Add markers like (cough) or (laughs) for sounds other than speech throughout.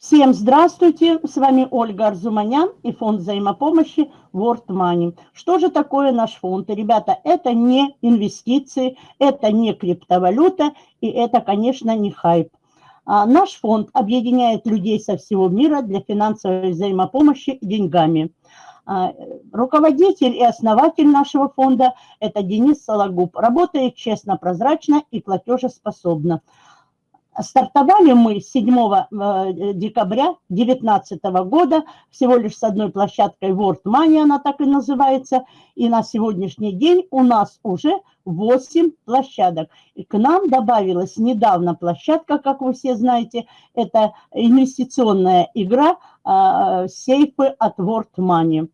Всем здравствуйте, с вами Ольга Арзуманян и фонд взаимопомощи World Money. Что же такое наш фонд? Ребята, это не инвестиции, это не криптовалюта и это, конечно, не хайп. А наш фонд объединяет людей со всего мира для финансовой взаимопомощи деньгами. А, руководитель и основатель нашего фонда – это Денис Сологуб. Работает честно, прозрачно и платежеспособно. Стартовали мы 7 э, декабря 2019 года, всего лишь с одной площадкой World Money, она так и называется, и на сегодняшний день у нас уже 8 площадок. И к нам добавилась недавно площадка, как вы все знаете, это инвестиционная игра э, сейфы от World Money.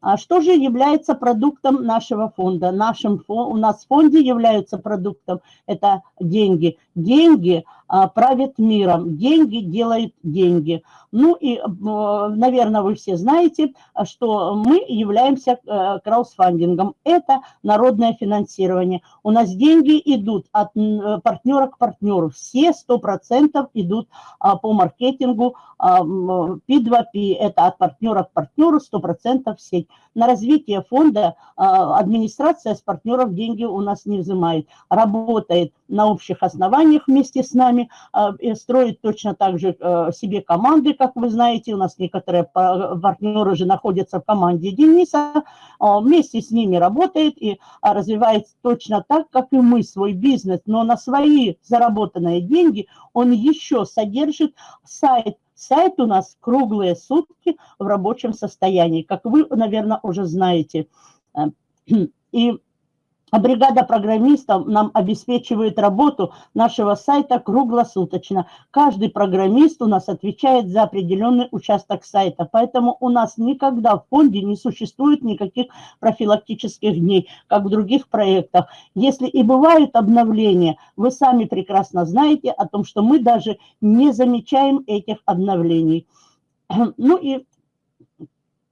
А что же является продуктом нашего фонда? Нашим, у нас в фонде являются продуктом, это деньги. Деньги а, правят миром, деньги делают деньги. Ну и, наверное, вы все знаете, что мы являемся э, краудфандингом. Это народное финансирование. У нас деньги идут от партнера к партнеру. Все 100% идут а, по маркетингу P2P. Это от партнера к партнеру 100% в сеть. На развитие фонда а, администрация с партнеров деньги у нас не взимает. Работает на общих основаниях вместе с нами, а, строит точно так же э, себе команды, как вы знаете. У нас некоторые партнеры же находятся в команде Дениса. А, вместе с ними работает и развивает точно так, как и мы свой бизнес. Но на свои заработанные деньги он еще содержит сайт Сайт у нас круглые сутки в рабочем состоянии, как вы, наверное, уже знаете. (clears throat) И а бригада программистов нам обеспечивает работу нашего сайта круглосуточно. Каждый программист у нас отвечает за определенный участок сайта, поэтому у нас никогда в фонде не существует никаких профилактических дней, как в других проектах. Если и бывают обновления, вы сами прекрасно знаете о том, что мы даже не замечаем этих обновлений. (clears throat) Ну и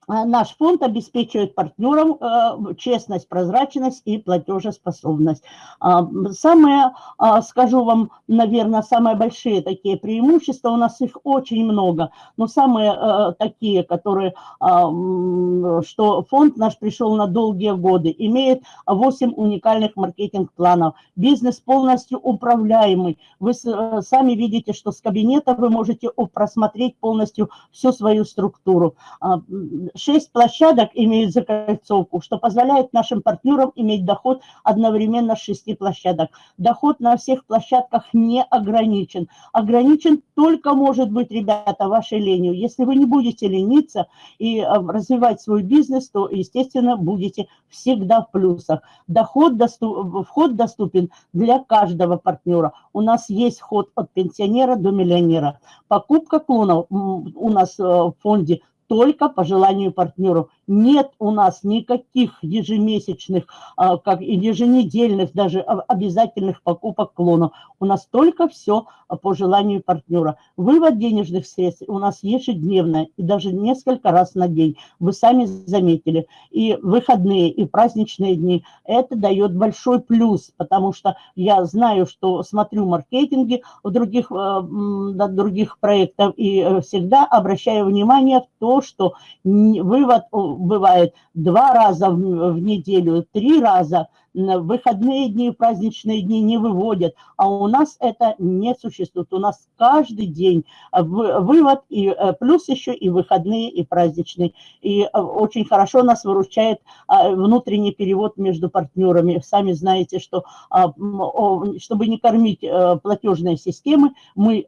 наш фонд обеспечивает партнерам э, честность, прозрачность и платежеспособность. А, самые, а, скажу вам, наверное, самые большие такие преимущества, у нас их очень много, но самые э, такие, которые, что фонд наш пришел на долгие годы, имеет 8 уникальных маркетинг-планов, бизнес полностью управляемый. Вы э, сами видите, что с кабинета вы можете просмотреть полностью всю свою структуру Шесть площадок имеют закольцовку, что позволяет нашим партнерам иметь доход одновременно с шести площадок. Доход на всех площадках не ограничен. Ограничен только может быть, ребята, вашей ленью. Если вы не будете лениться и э, развивать свой бизнес, то, естественно, будете всегда в плюсах. Доход доступ, вход доступен для каждого партнера. У нас есть вход от пенсионера до миллионера. Покупка клонов у нас э, в фонде только по желанию партнеров. Нет у нас никаких ежемесячных, а, как и еженедельных, даже обязательных покупок клонов. У нас только все по желанию партнера. Вывод денежных средств у нас ежедневно и даже несколько раз на день. Вы сами заметили. И выходные, и праздничные дни. Это дает большой плюс, потому что я знаю, что смотрю маркетинги в других, э, других проектов и э, всегда обращаю внимание в то, что вывод бывает два раза в неделю, три раза – выходные дни, праздничные дни не выводят, а у нас это не существует. У нас каждый день вывод, и э, плюс еще и выходные, и праздничные. И э, очень хорошо нас выручает а, внутренний перевод между партнерами. Сами знаете, что а, чтобы не кормить э, платежные системы, мы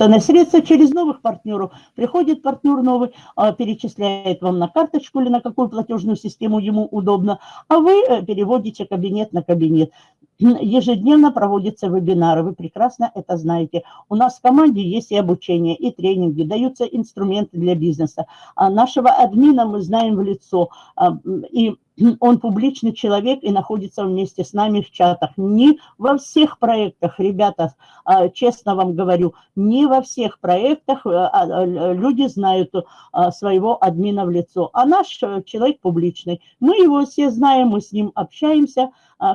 на средства через новых партнеров. Приходит партнер новый, а, перечисляет вам на карточку или на какую платежную систему ему удобно, а вы э, переводите кабинет на кабинет. (clears throat) Ежедневно проводятся вебинары, вы прекрасно это знаете. У нас в команде есть и обучение, и тренинги, даются инструменты для бизнеса. А нашего админа мы знаем в лицо, а, и он публичный человек и находится вместе с нами в чатах. Не во всех проектах, ребята, а, честно вам говорю, не во всех проектах а, люди знают своего админа в лицо. А наш э, человек публичный. Мы его все знаем, мы с ним общаемся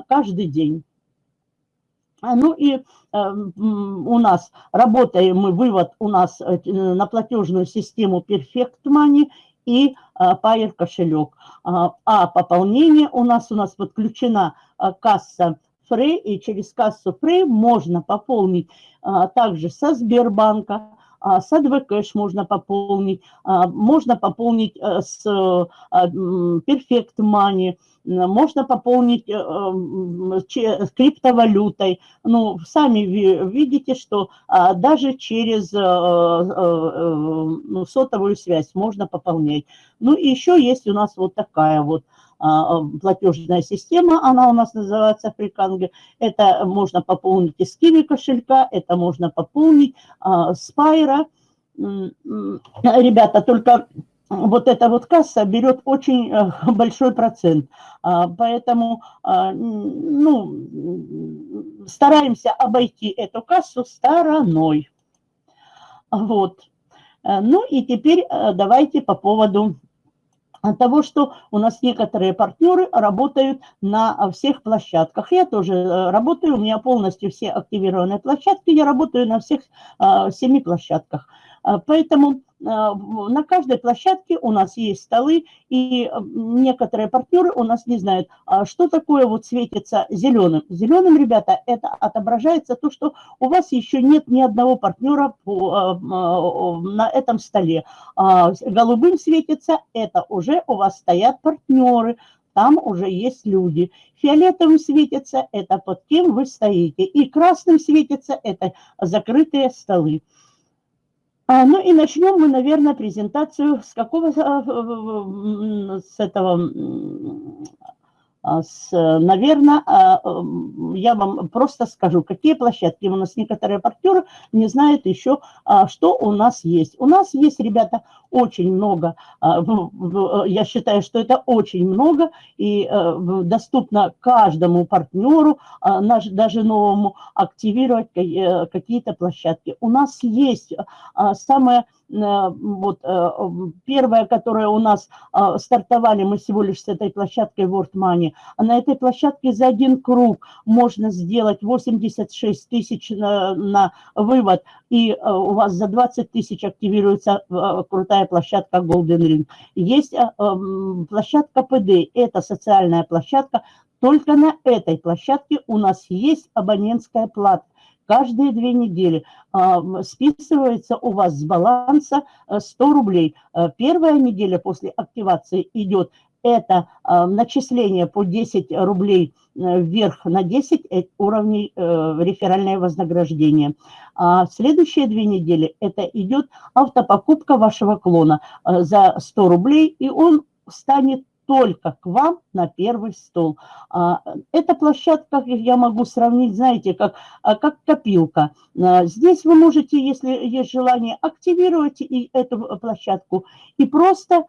каждый день. А, ну и у нас работаем мы, вывод у нас на платежную систему Perfect Money и Payer кошелек. А пополнение у нас, у нас подключена касса Frey, и через кассу Frey можно пополнить также со Сбербанка, а, с AdvoCash можно пополнить, а, можно пополнить э, с а, Perfect Money, можно пополнить э, с криптовалютой. Ну, сами видите, что даже через э, сотовую связь можно пополнять. Ну, и еще есть у нас вот такая вот а, платежная система, она у нас называется Фриканге. Это можно пополнить из Киви кошелька, это можно пополнить а, с Пайра. Ребята, только вот эта вот касса берет очень э, большой процент, а, поэтому ну, стараемся обойти эту кассу стороной. Вот. Э, ну и теперь э, давайте по поводу от того, что у нас некоторые партнеры работают на всех площадках. Я тоже э, работаю, у меня полностью все активированные площадки, я работаю на всех а, семи площадках. А, поэтому а, на каждой площадке у нас есть столы, и а, некоторые партнеры у нас не знают, что такое вот светится зеленым. Зеленым, ребята, это отображается то, что у вас еще нет ни одного партнера на этом столе. Голубым светится, это уже у вас стоят партнеры, там уже есть люди. Фиолетовым светится, это под кем вы стоите. И красным светится, это закрытые столы. А, ну и начнем мы, наверное, презентацию с какого, а, с этого а, с, наверное, я вам просто скажу, какие площадки. У нас некоторые партнеры не знают еще, что у нас есть. У нас есть, ребята, очень много, я считаю, что это очень много, и э, доступно каждому партнеру, даже новому, активировать э, какие-то площадки. У нас есть самое Э, вот э, первая, которая у нас э, стартовали, мы всего лишь с этой площадкой World Money, а на этой площадке за один круг можно сделать 86 тысяч на, на вывод, и у вас за 20 тысяч активируется крутая площадка Golden Ring. Есть площадка PD, это социальная площадка, только на этой площадке у нас есть абонентская плата каждые две недели списывается у вас с баланса 100 э, рублей. Э, первая неделя после активации идет это а, начисление по 10 рублей э, вверх на 10 уровней реферальное вознаграждение. А следующие две недели это идет автопокупка вашего клона за 100 рублей, и он станет только к вам на первый стол. А, эта площадка, я могу сравнить, знаете, как, а, как копилка. А, здесь вы можете, если есть желание, активировать эту площадку и просто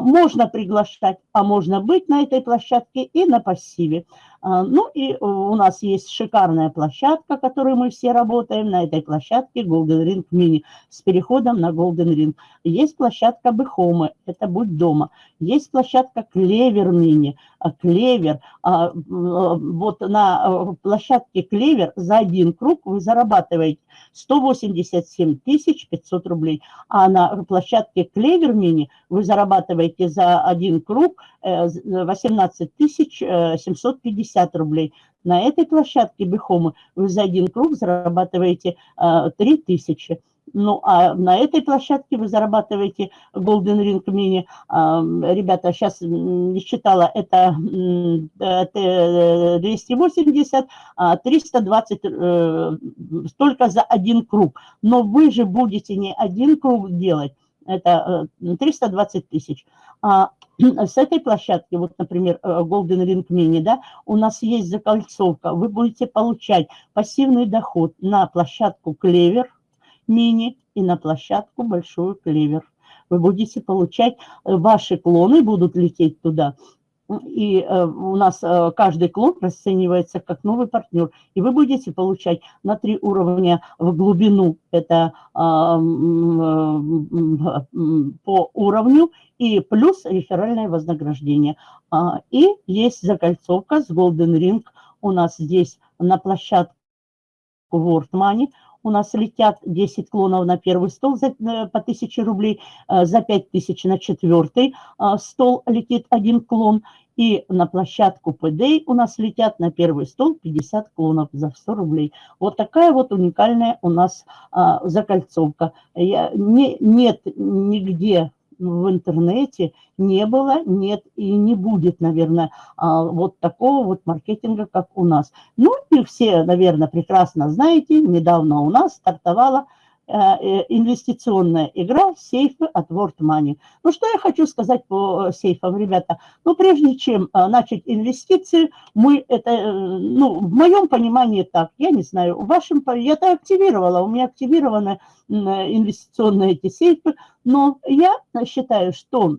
можно приглашать, а можно быть на этой площадке и на пассиве. А, ну и э, у нас есть шикарная площадка, которой мы все работаем. На этой площадке Golden Ring Mini с переходом на Golden Ring. Есть площадка Бехомы, это «Будь дома». Есть площадка Клевер Мини, а, Клевер. А, э, вот на э, площадке Клевер за один круг вы зарабатываете 187 500 рублей. А на площадке Клевер Мини вы зарабатываете за один круг 18 750 50 рублей. На этой площадке Бихома вы за один круг зарабатываете а, 3000. Ну, а на этой площадке вы зарабатываете Golden Ring Mini. А, ребята, сейчас не считала, это 280, э, а 320, э, столько за один круг. Но вы же будете не один круг делать, это э, 320 тысяч, а с этой площадки, вот, например, э, Golden Ring Mini, да, у нас есть закольцовка, вы будете получать пассивный доход на площадку Клевер Mini и на площадку Большую Клевер. Вы будете получать, э, ваши клоны будут лететь туда, и э, у нас э, каждый клон расценивается как новый партнер, и вы будете получать на три уровня в глубину, это а, по уровню, и плюс реферальное вознаграждение. А, и есть закольцовка с Golden Ring у нас здесь на площадку World Money. У нас летят 10 клонов на первый стол за, э, по 1000 рублей, э, за 5000 на четвертый стол летит один клон. И на площадку PD у нас летят на первый стол 50 клонов за 100 рублей. Вот такая вот уникальная у нас а, закольцовка. Я, не, нет нигде в интернете не было, нет и не будет, наверное, а, вот такого вот маркетинга, как у нас. Ну и все, наверное, прекрасно знаете, недавно у нас стартовала инвестиционная игра сейфы от World Money. Ну, что я хочу сказать по э, сейфам, ребята? Ну, прежде чем начать инвестиции, мы это, ну, в моем понимании так, я не знаю, в вашем, я это активировала, у меня активированы инвестиционные эти сейфы, но я считаю, что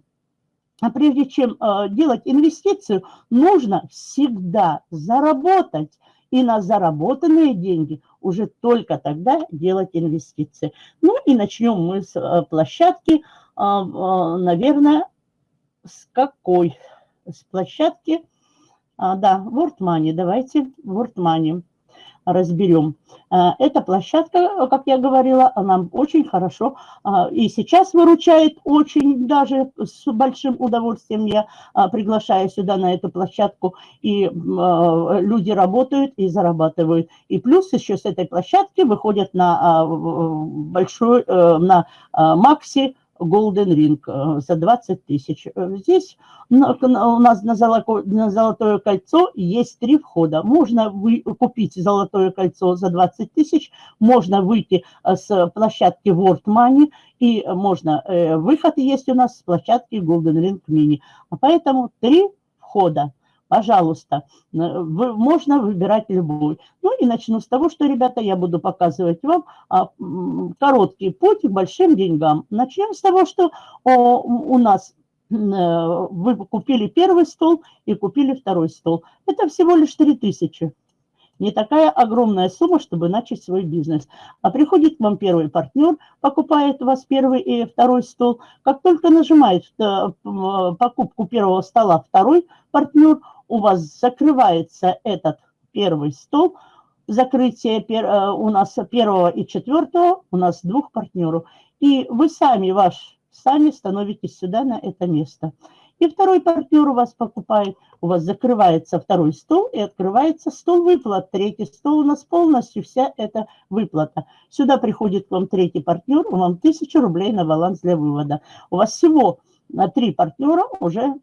а прежде чем делать инвестицию, нужно всегда заработать и на заработанные деньги уже только тогда делать инвестиции. Ну и начнем мы с э, площадки, а, а, наверное, с какой? С площадки, а, да, World Money, давайте World Money разберем. Э, эта площадка, как я говорила, она очень хорошо э, и сейчас выручает очень даже с большим удовольствием. Я э, приглашаю сюда на эту площадку, и люди работают и зарабатывают. И плюс еще с этой площадки выходят на большой, на Макси, Golden Ring э, за 20 тысяч. Э, здесь у нас на золотое, кольцо есть три входа. Можно вы, купить золотое кольцо за 20 тысяч, можно выйти э, с площадки World Money, и можно, выход есть у нас с площадки Golden Ring Mini. Поэтому три входа пожалуйста, вы, можно выбирать любой. Ну и начну с того, что, ребята, я буду показывать вам а, короткий путь к большим деньгам. Начнем с того, что у нас э, вы купили первый стол и купили второй стол. Это всего лишь 3000 не такая огромная сумма, чтобы начать свой бизнес. А приходит к вам первый партнер, покупает у вас первый и второй стол. Как только нажимает э, покупку первого стола второй партнер, у вас закрывается этот первый стол, закрытие э, у нас первого и четвертого, у нас двух партнеров. И вы сами, ваш, сами становитесь сюда на это место. И второй партнер у вас покупает, у вас закрывается второй стол и открывается стол выплат. Третий стол у нас полностью вся эта выплата. Сюда приходит к вам третий партнер, вам 1000 рублей на баланс для вывода. У вас всего три партнера уже,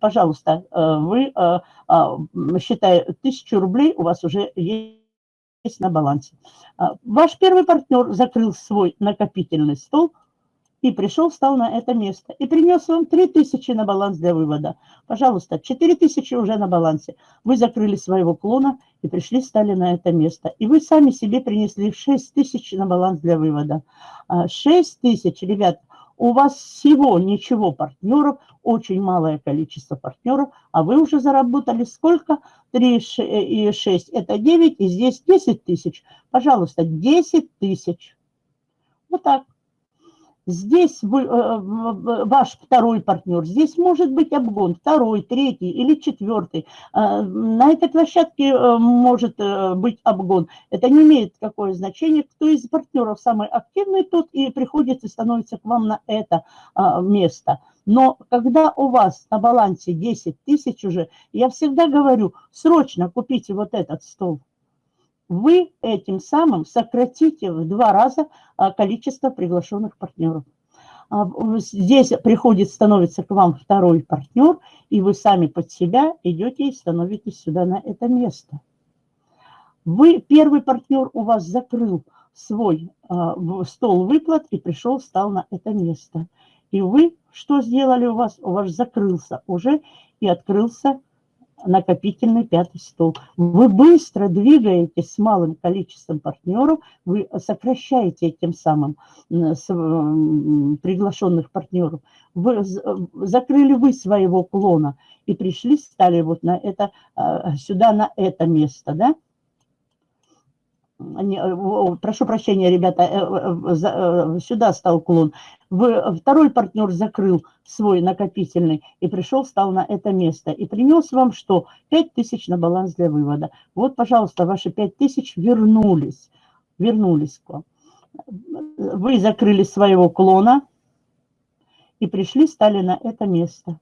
пожалуйста, э, вы, э, а, считая тысячу рублей, у вас уже есть на балансе. А, ваш первый партнер закрыл свой накопительный стол и пришел, встал на это место и принес вам 3000 на баланс для вывода. Пожалуйста, 4000 уже на балансе. Вы закрыли своего клона и пришли, стали на это место. И вы сами себе принесли 6000 на баланс для вывода. 6000, а, ребят, у вас всего ничего партнеров, очень малое количество партнеров, а вы уже заработали сколько? 3 и 6, это 9, и здесь 10 тысяч. Пожалуйста, 10 тысяч. Вот так. Здесь вы, э, ваш второй партнер, здесь может быть обгон, второй, третий или четвертый. Э, на этой площадке э, может быть обгон. Это не имеет какое значение. Кто из партнеров самый активный, тот и приходит и становится к вам на это место. Но когда у вас на балансе 10 тысяч уже, я всегда говорю, срочно купите вот этот стол вы этим самым сократите в два раза а, количество приглашенных партнеров. А, здесь приходит, становится к вам второй партнер, и вы сами под себя идете и становитесь сюда на это место. Вы, первый партнер у вас закрыл свой а, стол выплат и пришел, стал на это место. И вы что сделали у вас? У вас закрылся уже и открылся накопительный пятый стол. Вы быстро двигаетесь с малым количеством партнеров, вы сокращаете тем самым приглашенных партнеров. Вы, закрыли вы своего клона и пришли, стали вот на это, а, сюда, на это место, да? Не, прошу прощения, ребята, сюда стал клон. Второй партнер закрыл свой накопительный и пришел, стал на это место. И принес вам что? 5 тысяч на баланс для вывода. Вот, пожалуйста, ваши 5 тысяч вернулись. Вернулись к вам. Вы закрыли своего клона и пришли, стали на это место.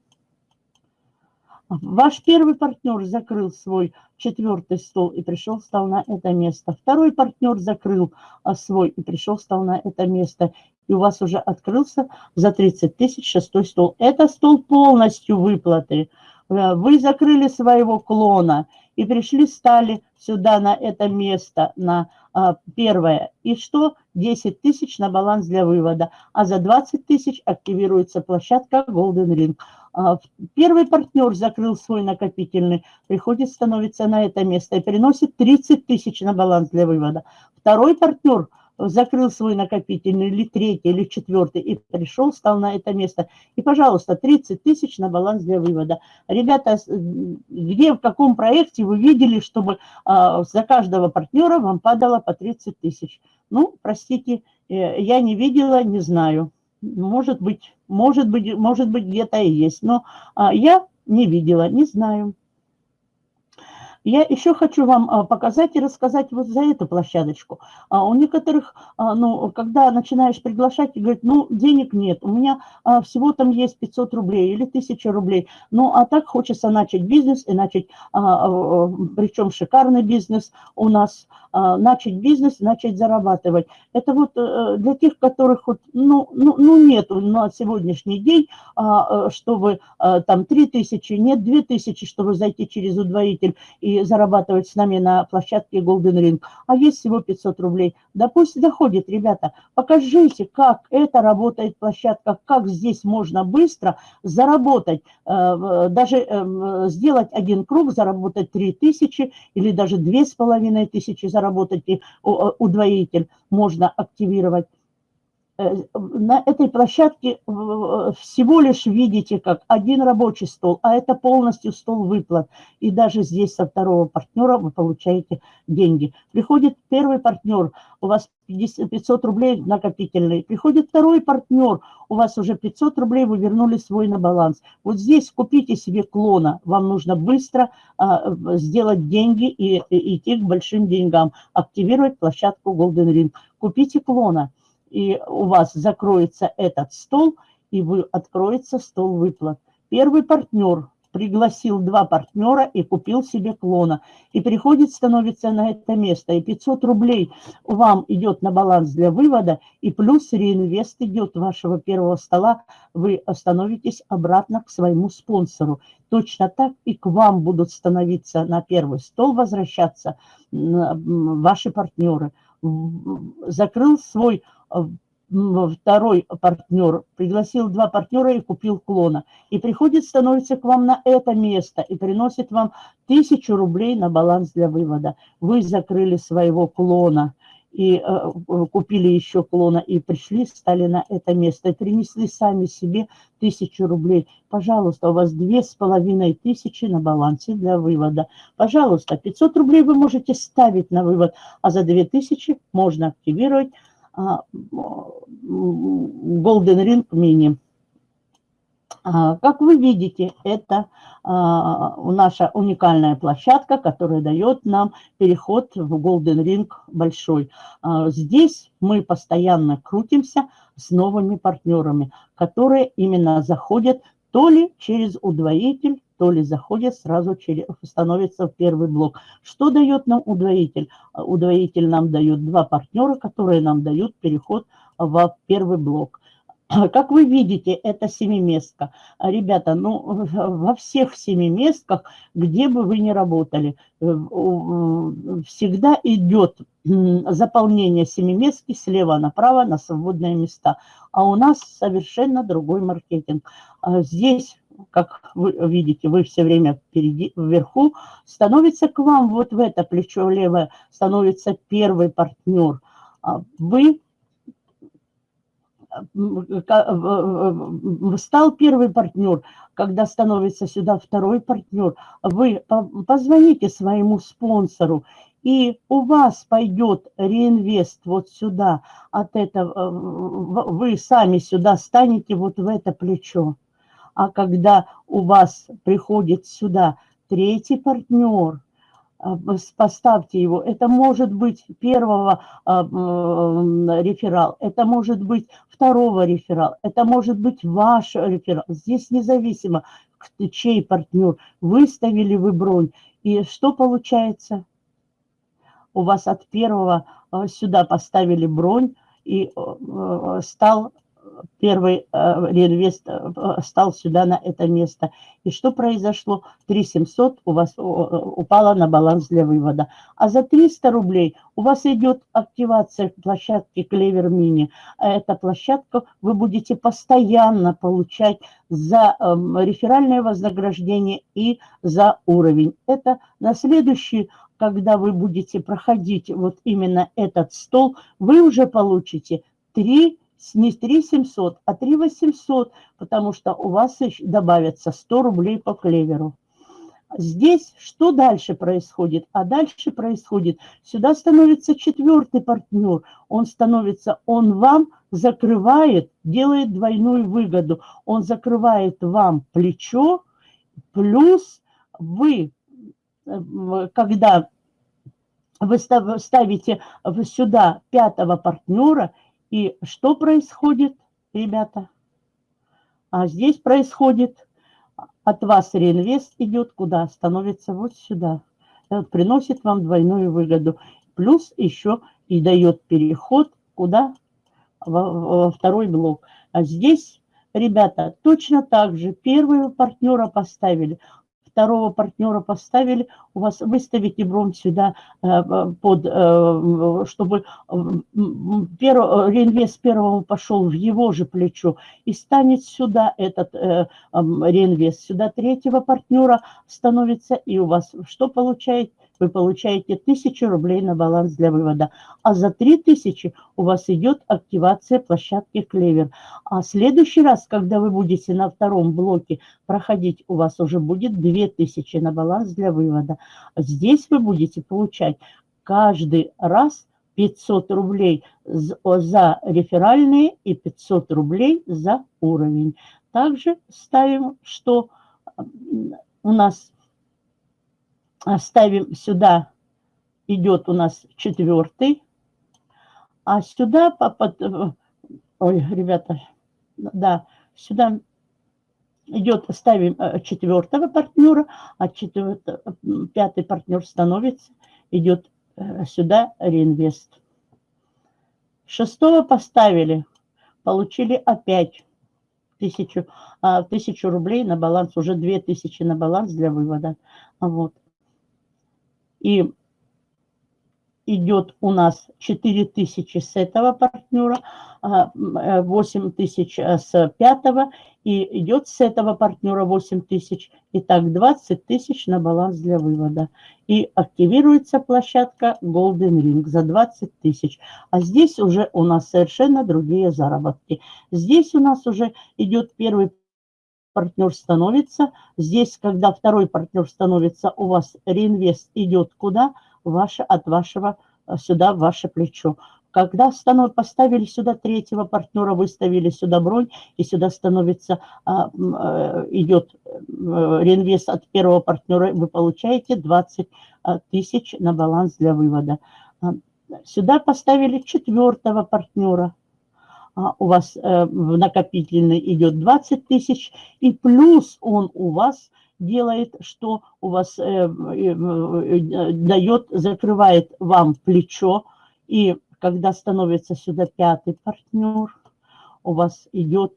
Ваш первый партнер закрыл свой четвертый стол и пришел, стал на это место. Второй партнер закрыл а, свой и пришел, стал на это место. И у вас уже открылся за 30 тысяч шестой стол. Это стол полностью выплаты. Э, вы закрыли своего клона и пришли, стали сюда на это место, на а, первое. И что? 10 тысяч на баланс для вывода. А за 20 тысяч активируется площадка Golden Ring. А, первый партнер закрыл свой накопительный, приходит, становится на это место и приносит 30 тысяч на баланс для вывода. Второй партнер закрыл свой накопительный, или третий, или четвертый, и пришел, стал на это место. И, пожалуйста, 30 тысяч на баланс для вывода. Ребята, где, в каком проекте вы видели, чтобы а, за каждого партнера вам падало по 30 тысяч? Ну, простите, э, я не видела, не знаю. Может быть, может быть, может быть где-то и есть, но а, я не видела, не знаю. Я еще хочу вам а, показать и рассказать вот за эту площадочку. А, у некоторых, ну, когда начинаешь приглашать, говорят, ну, денег нет, у меня всего там есть 500 рублей или 1000 рублей. Ну, а так хочется начать бизнес и начать, причем шикарный бизнес у нас – а, начать бизнес, начать зарабатывать. Это вот э, для тех, которых вот, ну, ну, ну нет на сегодняшний день, а, э, чтобы там 3 тысячи, нет 2 тысячи, чтобы зайти через удвоитель и зарабатывать с нами на площадке Golden Ring, а есть всего 500 рублей. Да пусть доходит, ребята, покажите, как это работает площадка, как здесь можно быстро заработать, даже сделать один круг, заработать 3 тысячи или даже 2,5 тысячи заработать заработать, и удвоитель можно активировать. Э, на этой площадке всего лишь видите, как один рабочий стол, а это полностью стол выплат. И даже здесь со второго партнера вы получаете деньги. Приходит первый партнер, у вас 500 рублей накопительный. Приходит второй партнер, у вас уже 500 рублей, вы вернули свой на баланс. Вот здесь купите себе клона. Вам нужно быстро а, сделать деньги и, и идти к большим деньгам. Активировать площадку Golden Ring. Купите клона и у вас закроется этот стол, и вы откроется стол выплат. Первый партнер пригласил два партнера и купил себе клона. И приходит, становится на это место. И 500 рублей вам идет на баланс для вывода, и плюс реинвест идет вашего первого стола. Вы становитесь обратно к своему спонсору. Точно так и к вам будут становиться на первый стол, возвращаться ваши партнеры. Закрыл свой второй партнер, пригласил два партнера и купил клона. И приходит, становится к вам на это место и приносит вам тысячу рублей на баланс для вывода. Вы закрыли своего клона и э, купили еще клона, и пришли, стали на это место, и принесли сами себе тысячу рублей. Пожалуйста, у вас две с половиной тысячи на балансе для вывода. Пожалуйста, 500 рублей вы можете ставить на вывод, а за две тысячи можно активировать Golden Ring Mini. А, как вы видите, это а, наша уникальная площадка, которая дает нам переход в Golden Ring большой. Здесь мы постоянно крутимся с новыми партнерами, которые именно заходят то ли через удвоитель, то ли заходят сразу через, становится в первый блок. Что дает нам удвоитель? А, удвоитель нам дает два партнера, которые нам дают переход в первый блок. (clears throat) Как вы видите, это семиместка. Ребята, ну, (laughs) во всех семиместках, где бы вы ни работали, э, всегда идет заполнение семиместки слева направо на свободные места. А у нас совершенно другой маркетинг. А здесь как вы видите, вы все время впереди, вверху, становится к вам вот в это плечо левое, становится первый партнер. А вы стал первый партнер, когда становится сюда второй партнер, вы позвоните своему спонсору и у вас пойдет реинвест вот сюда, от этого, вы сами сюда станете вот в это плечо. А когда у вас приходит сюда третий партнер, а, поставьте его. Это может быть первого а, реферал, это может быть второго реферал, это может быть ваш реферал. Здесь независимо, чей партнер, выставили вы бронь. И что получается? у вас от первого э, сюда поставили бронь, и стал первый э, реинвест стал сюда на это место. И что произошло? 3700 у вас упало на баланс для вывода. А за 300 рублей у вас идет активация площадки Клевер Мини. Эта площадка вы будете постоянно получать за эм, реферальное вознаграждение и за уровень. Это на следующий когда вы будете проходить вот именно этот стол, вы уже получите 3, не 3 700, а 3 800, потому что у вас добавится 100 рублей по клеверу. Здесь что дальше происходит? А дальше происходит, сюда становится четвертый партнер, он становится, он вам закрывает, делает двойную выгоду, он закрывает вам плечо, плюс вы когда вы ставите сюда пятого партнера, и что происходит, ребята? А здесь происходит, от вас реинвест идет куда? Становится вот сюда. Приносит вам двойную выгоду. Плюс еще и дает переход куда? Во, во второй блок. А здесь, ребята, точно так же первого партнера поставили второго партнера поставили, у вас выставите бронь сюда, э, под, э, чтобы перв, реинвест первого пошел в его же плечо и станет сюда этот э, реинвест. Сюда третьего партнера становится, и у вас что получаете? Вы получаете 1000 рублей на баланс для вывода. А за 3000 у вас идет активация площадки Клевер. А следующий раз, когда вы будете на втором блоке проходить, у вас уже будет 2000 на баланс для вывода. Здесь вы будете получать каждый раз 500 рублей за реферальные и 500 рублей за уровень. Также ставим, что у нас ставим сюда, идет у нас четвертый, а сюда, под, ой, ребята, да, сюда идет, ставим э, четвертого партнера, а четвертый, пятый партнер становится, идет э, сюда реинвест. Шестого поставили, получили опять тысячу, а, тысячу рублей на баланс, уже две тысячи на баланс для вывода. Вот и идет у нас 4 тысячи с этого партнера, 8 э, тысяч э, с пятого, и идет с этого партнера 8 тысяч. Итак, 20 тысяч на баланс для вывода. И активируется площадка Golden Ring за 20 тысяч. А здесь уже у нас совершенно другие заработки. Здесь у нас уже идет первый партнер становится. Здесь, когда второй партнер становится, у вас реинвест идет куда? Ваше, от вашего э, сюда, ваше плечо. Когда станов, поставили сюда третьего партнера, выставили сюда бронь, и сюда становится, а, э, идет э, реинвест от первого партнера, вы получаете 20 тысяч на баланс для вывода. Сюда поставили четвертого партнера, у вас э, в накопительный идет 20 тысяч, и плюс он у вас делает, что у вас э, э, дает, закрывает вам плечо, и когда становится сюда пятый партнер, у вас идет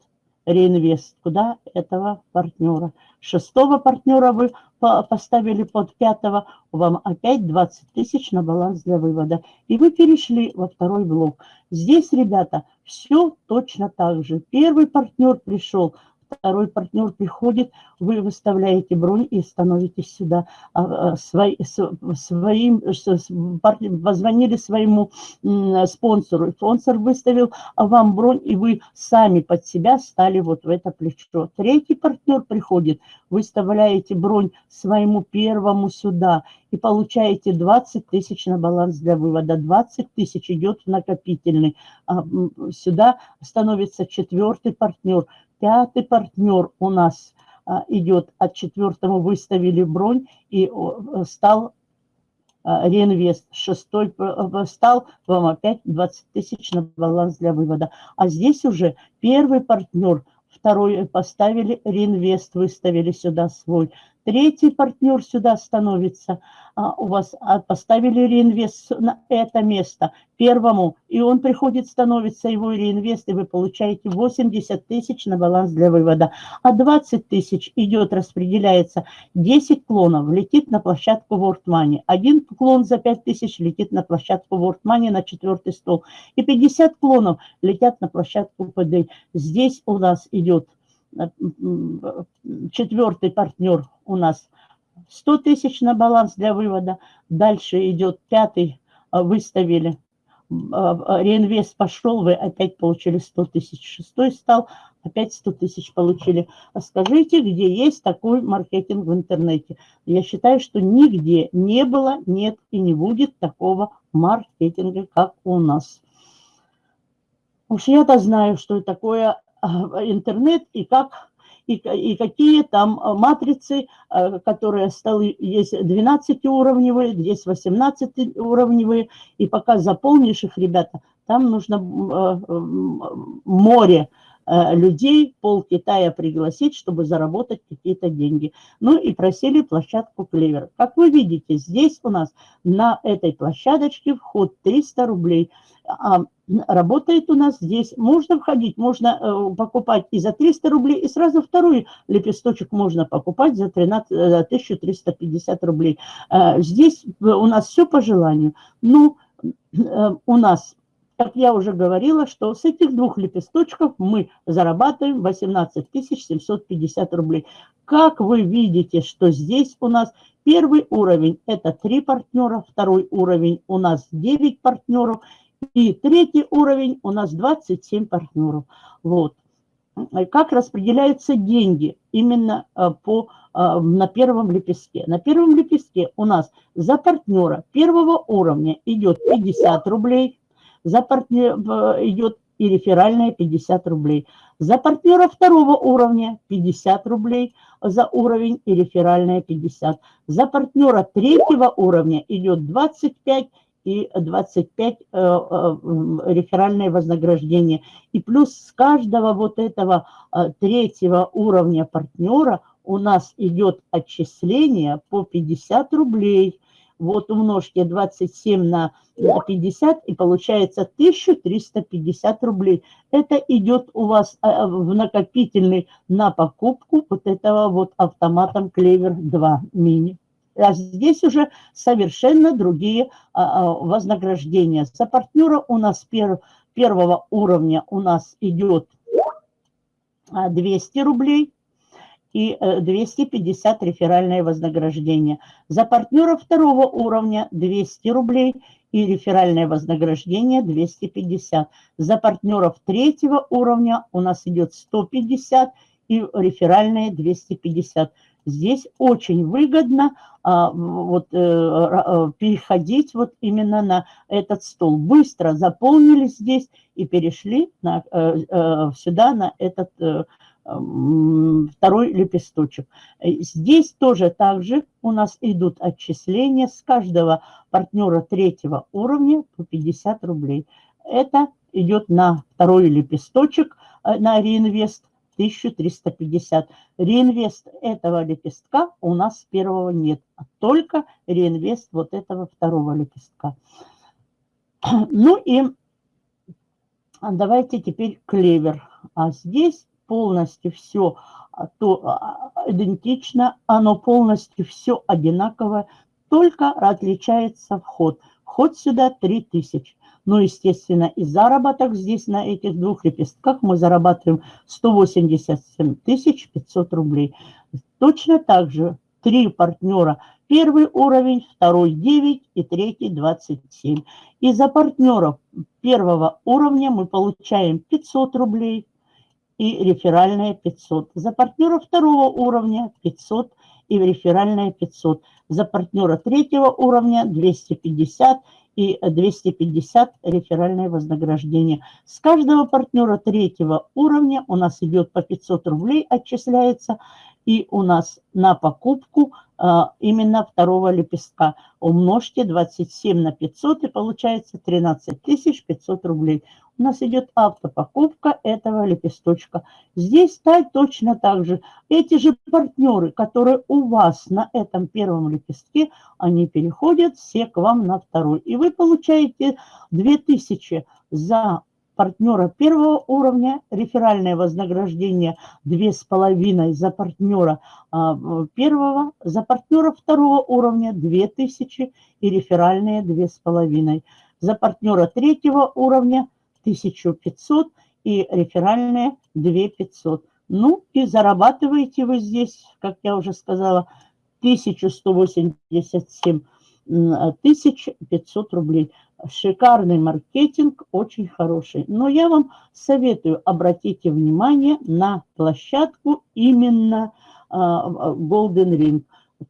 реинвест. Куда? Этого партнера. Шестого партнера вы поставили под пятого, вам опять 20 тысяч на баланс для вывода. И вы перешли во второй блок. Здесь, ребята, все точно так же. Первый партнер пришел, второй партнер приходит, вы выставляете бронь и становитесь сюда. А, а, свои, своим, позвонили своему спонсору, спонсор выставил вам бронь, и вы сами под себя стали вот в это плечо. Третий партнер приходит, выставляете бронь своему первому сюда и получаете 20 тысяч на баланс для вывода. 20 тысяч идет в накопительный. А, сюда становится четвертый партнер. Пятый партнер у нас а, идет от четвертого, выставили бронь и стал а, реинвест. Шестой стал вам опять 20 тысяч на баланс для вывода. А здесь уже первый партнер – второй поставили реинвест, выставили сюда свой. Третий партнер сюда становится, а, у вас а, поставили реинвест на это место первому, и он приходит, становится его реинвест, и вы получаете 80 тысяч на баланс для вывода. А 20 тысяч идет, распределяется, 10 клонов летит на площадку World Money, один клон за 5 тысяч летит на площадку World Money на четвертый стол, и 50 клонов летят на площадку PD. Здесь у нас идет четвертый партнер у нас 100 тысяч на баланс для вывода. Дальше идет пятый, а, выставили, а, а, реинвест пошел, вы опять получили 100 тысяч. Шестой стал, опять 100 тысяч получили. скажите, где есть такой маркетинг в интернете? Я считаю, что нигде не было, нет и не будет такого маркетинга, как у нас. Уж я-то знаю, что такое интернет и как и, и какие там э, матрицы, э, которые столы есть 12-уровневые, есть 18-уровневые, и пока заполнишь их, ребята, там нужно э, море людей, пол Китая пригласить, чтобы заработать какие-то деньги. Ну и просили площадку Клевер. Как вы видите, здесь у нас на этой площадочке вход 300 рублей. А работает у нас здесь. Можно входить, можно э, покупать и за 300 рублей, и сразу второй лепесточек можно покупать за 13, 1350 э, рублей. Э, здесь у нас все по желанию. Ну, у нас, как я уже говорила, что с этих двух лепесточков мы зарабатываем 18 750 рублей. Как вы видите, что здесь у нас первый уровень – это 3 партнера, второй уровень у нас 9 партнеров – и третий уровень у нас 27 партнеров. Вот. Как распределяются деньги именно э, по, э, на первом лепестке? На первом лепестке у нас за партнера первого уровня идет 50 рублей, за партнера идет и реферальная 50 рублей. За партнера второго уровня 50 рублей за уровень и реферальная 50. За партнера третьего уровня идет 25 и 25 э, э, реферальное вознаграждение. И плюс с каждого вот этого э, третьего уровня партнера у нас идет отчисление по 50 рублей. Вот умножьте 27 на 50 и получается 1350 рублей. Это идет у вас в накопительный на покупку вот этого вот автоматом Клевер 2 мини. А здесь уже совершенно другие а, а, вознаграждения. За партнера у нас пер, первого уровня у нас идет 200 рублей и 250 э, реферальное вознаграждение. За партнера второго уровня 200 рублей и реферальное вознаграждение 250. За партнеров третьего уровня у нас идет 150 и реферальное 250. Здесь очень выгодно а, вот, э, э, переходить вот именно на этот стол. Быстро заполнили здесь и перешли на, э, сюда на этот второй лепесточек. Здесь тоже также у нас идут отчисления с каждого партнера третьего уровня по 50 рублей. Это идет на второй лепесточек, на реинвест 1350. Реинвест этого лепестка у нас первого нет, а только реинвест вот этого второго лепестка. (clears throat) Ну и давайте теперь клевер. А здесь полностью все а, то а, идентично, оно полностью все одинаковое, только отличается вход. Вход сюда 3000. Ну, естественно, и заработок здесь на этих двух лепестках мы зарабатываем 187 500 рублей. Точно так же три партнера. Первый уровень, второй 9 и третий 27. И за партнеров первого уровня мы получаем 500 рублей и реферальные 500. За партнера второго уровня 500 и реферальные 500. За партнера третьего уровня 250 и 250 реферальное вознаграждение. С каждого партнера третьего уровня у нас идет по 500 рублей, отчисляется и у нас на покупку а, именно второго лепестка. Умножьте 27 на 500 и получается 13 500 рублей. У нас идет автопокупка этого лепесточка. Здесь стать точно так же. Эти же партнеры, которые у вас на этом первом лепестке, они переходят все к вам на второй. И вы получаете 2000 за партнера первого уровня, реферальное вознаграждение 2,5 за партнера а, первого, за партнера второго уровня 2000 и реферальные 2,5. За партнера третьего уровня 1500 и реферальные 2500. Ну и зарабатываете вы здесь, как я уже сказала, 1187 1500 рублей. Шикарный маркетинг, очень хороший. Но я вам советую, обратите внимание на площадку именно а, Golden Ring.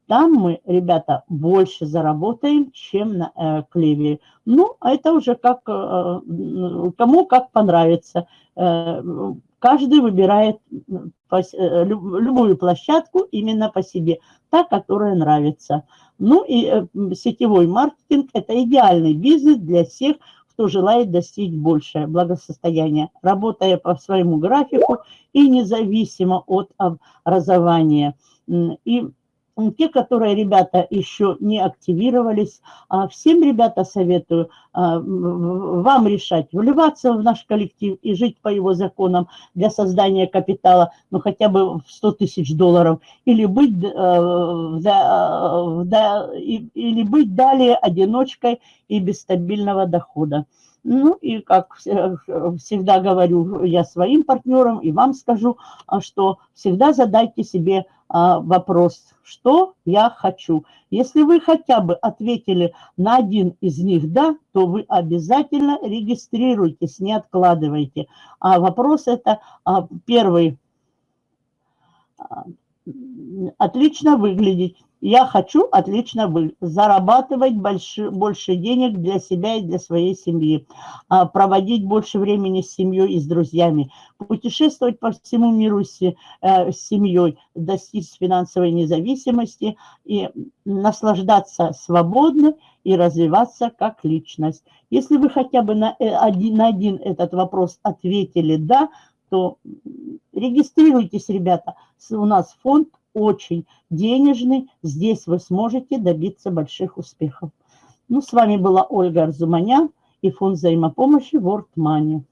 Там мы, ребята, больше заработаем, чем на э, клеве. Ну, а это уже как, э, кому как понравится. Э, каждый выбирает э, любую площадку именно по себе, та, которая нравится. Ну и э, сетевой маркетинг – это идеальный бизнес для всех, кто желает достичь большее благосостояние, работая по своему графику и независимо от образования. И те, которые, ребята, еще не активировались, а, всем, ребята, советую а, вам решать, вливаться в наш коллектив и жить по его законам для создания капитала, ну, хотя бы в 100 тысяч долларов, или быть, э, или быть далее одиночкой и без стабильного дохода. Ну и как всегда говорю я своим партнерам и вам скажу, а, что всегда задайте себе вопрос, что я хочу. Если вы хотя бы ответили на один из них «да», то вы обязательно регистрируйтесь, не откладывайте. А вопрос это а, первый. А, отлично выглядеть. Я хочу отлично зарабатывать больше, больше денег для себя и для своей семьи, а, проводить больше времени с семьей и с друзьями, путешествовать по всему миру с, э, с семьей, достичь финансовой независимости и наслаждаться свободно и развиваться как личность. Если вы хотя бы на э, один, на один этот вопрос ответили «да», то регистрируйтесь, ребята. У нас фонд очень денежный. Здесь вы сможете добиться больших успехов. Ну, с вами была Ольга Арзуманян и фонд взаимопомощи World Money.